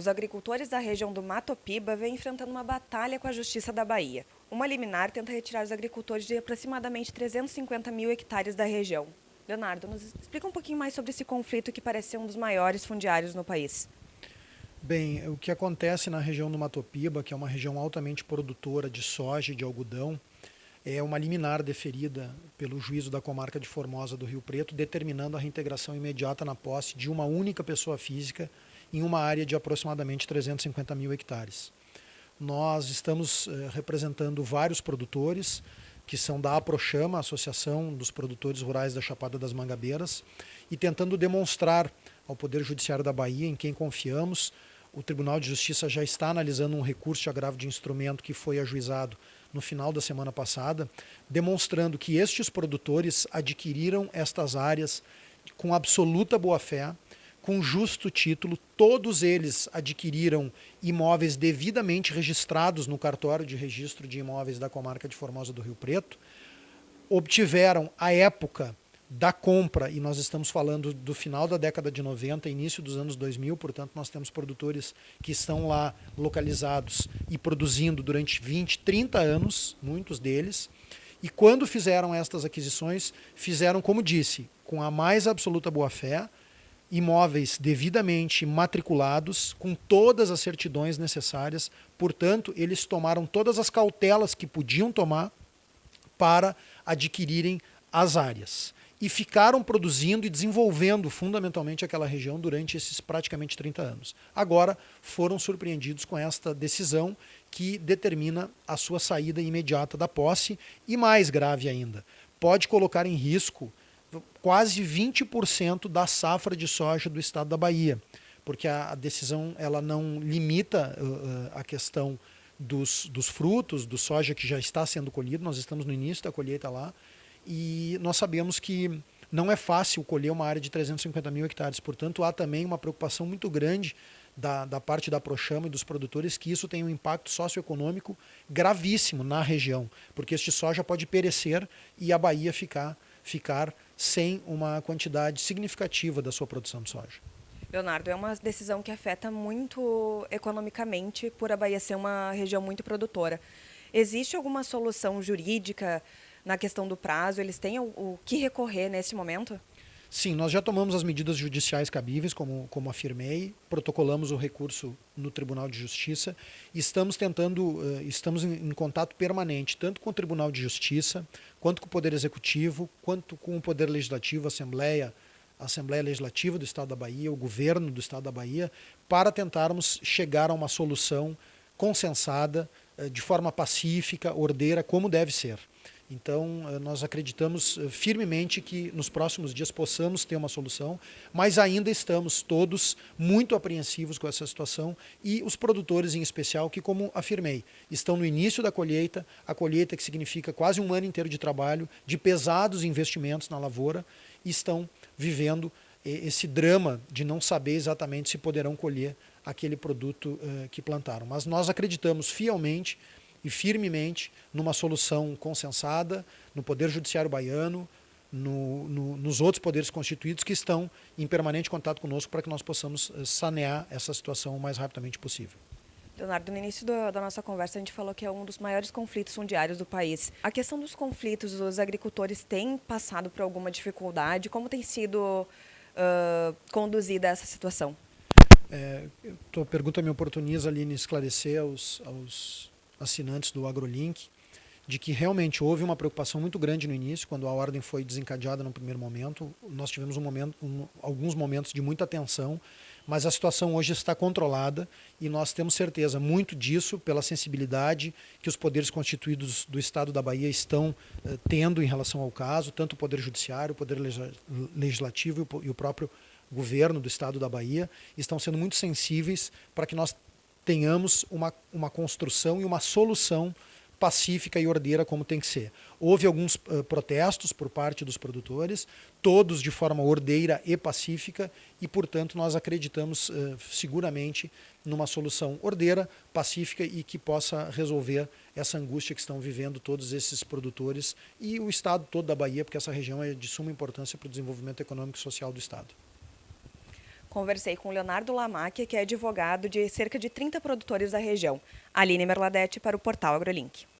Os agricultores da região do Mato Piba vêm enfrentando uma batalha com a Justiça da Bahia. Uma liminar tenta retirar os agricultores de aproximadamente 350 mil hectares da região. Leonardo, nos explica um pouquinho mais sobre esse conflito que parece ser um dos maiores fundiários no país. Bem, o que acontece na região do Mato Piba, que é uma região altamente produtora de soja e de algodão, é uma liminar deferida pelo juízo da comarca de Formosa do Rio Preto, determinando a reintegração imediata na posse de uma única pessoa física em uma área de aproximadamente 350 mil hectares. Nós estamos eh, representando vários produtores, que são da APROCHAMA, Associação dos Produtores Rurais da Chapada das Mangabeiras, e tentando demonstrar ao Poder Judiciário da Bahia, em quem confiamos, o Tribunal de Justiça já está analisando um recurso de agravo de instrumento que foi ajuizado no final da semana passada, demonstrando que estes produtores adquiriram estas áreas com absoluta boa-fé, com justo título, todos eles adquiriram imóveis devidamente registrados no cartório de registro de imóveis da comarca de Formosa do Rio Preto, obtiveram, à época da compra, e nós estamos falando do final da década de 90, início dos anos 2000, portanto nós temos produtores que estão lá localizados e produzindo durante 20, 30 anos, muitos deles, e quando fizeram estas aquisições, fizeram, como disse, com a mais absoluta boa-fé, imóveis devidamente matriculados, com todas as certidões necessárias, portanto, eles tomaram todas as cautelas que podiam tomar para adquirirem as áreas. E ficaram produzindo e desenvolvendo fundamentalmente aquela região durante esses praticamente 30 anos. Agora foram surpreendidos com esta decisão que determina a sua saída imediata da posse e mais grave ainda, pode colocar em risco quase 20% da safra de soja do estado da Bahia, porque a, a decisão ela não limita uh, a questão dos, dos frutos, do soja que já está sendo colhido, nós estamos no início da colheita lá, e nós sabemos que não é fácil colher uma área de 350 mil hectares, portanto há também uma preocupação muito grande da, da parte da Prochama e dos produtores que isso tem um impacto socioeconômico gravíssimo na região, porque este soja pode perecer e a Bahia ficar, ficar sem uma quantidade significativa da sua produção de soja. Leonardo, é uma decisão que afeta muito economicamente por a Bahia ser uma região muito produtora. Existe alguma solução jurídica na questão do prazo? Eles têm o, o que recorrer nesse momento? Sim, nós já tomamos as medidas judiciais cabíveis, como, como afirmei, protocolamos o recurso no Tribunal de Justiça e estamos tentando, uh, estamos em, em, contato permanente, tanto com o Tribunal de Justiça, quanto com o Poder Executivo, quanto com o Poder Legislativo, a Assembleia, a Assembleia Legislativa do Estado da Bahia, o Governo do Estado da Bahia, para tentarmos chegar a uma solução consensada, uh, de forma pacífica, ordeira, como deve ser. Então, eh, nós acreditamos eh, firmemente que nos próximos dias possamos ter uma solução, mas ainda estamos todos muito apreensivos com essa situação e os produtores em especial, que como afirmei, estão no início da colheita, a colheita que significa quase um ano inteiro de trabalho, de pesados investimentos na lavoura, e estão vivendo eh, esse drama de não saber exatamente se poderão colher aquele produto que plantaram. Mas nós acreditamos fielmente e firmemente numa solução consensada no Poder Judiciário Baiano, no, no, nos outros poderes constituídos que estão em permanente contato conosco para que nós possamos eh, sanear essa situação o mais rapidamente possível. Leonardo, no início do, da nossa conversa a gente falou que é um dos maiores conflitos fundiários do país. A questão dos conflitos, os agricultores têm passado por alguma dificuldade? Como tem sido uh, conduzida essa situação? É, tua pergunta me oportuniza, Aline, esclarecer aos, aos assinantes do AgroLink, de que realmente houve uma preocupação muito grande no início, quando a ordem foi desencadeada no primeiro momento. Nós tivemos um momento, um, alguns momentos de muita tensão, mas a situação hoje está controlada e nós temos certeza muito disso pela sensibilidade que os poderes constituídos do Estado da Bahia estão eh, tendo em relação ao caso, tanto o Poder Judiciário, o Poder Legislativo e o, e o próprio governo do Estado da Bahia estão sendo muito sensíveis para que nós tenhamos uma, uma construção e uma solução pacífica e ordeira como tem que ser. Houve alguns uh, protestos por parte dos produtores, todos de forma ordeira e pacífica, e, portanto, nós acreditamos uh, seguramente numa solução ordeira, pacífica e que possa resolver essa angústia que estão vivendo todos esses produtores e o estado todo da Bahia, porque essa região é de suma importância para o desenvolvimento econômico e social do estado. Conversei com Leonardo Lamacchia, que é advogado de cerca de 30 produtores da região. Aline Merladete para o Portal AgroLink.